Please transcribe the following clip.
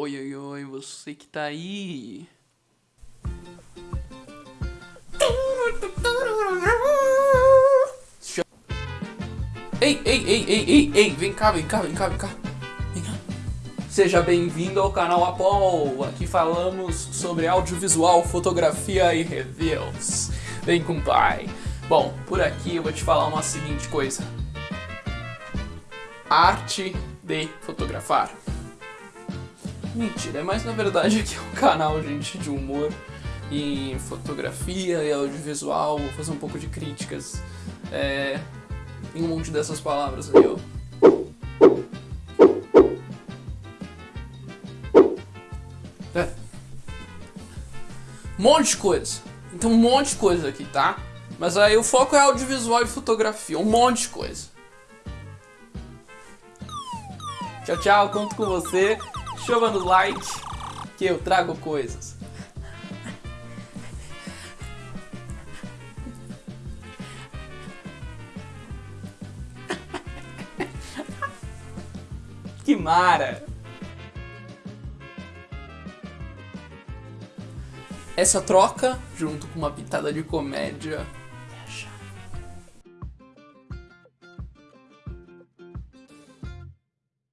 Oi, oi, oi, você que tá aí. Ei, ei, ei, ei, ei, ei, vem cá, vem cá, vem cá, vem cá. Seja bem-vindo ao canal Apol. Aqui falamos sobre audiovisual, fotografia e reviews. Vem com o pai. Bom, por aqui eu vou te falar uma seguinte coisa. Arte de fotografar. Mentira, mas na verdade aqui é um canal, gente, de humor em fotografia e audiovisual. Vou fazer um pouco de críticas é, em um monte dessas palavras aí, ó. É. Um monte de coisa. Então um monte de coisa aqui, tá? Mas aí o foco é audiovisual e fotografia, um monte de coisa. Tchau, tchau, conto com você. Chama no like que eu trago coisas. Que mara! Essa troca, junto com uma pitada de comédia,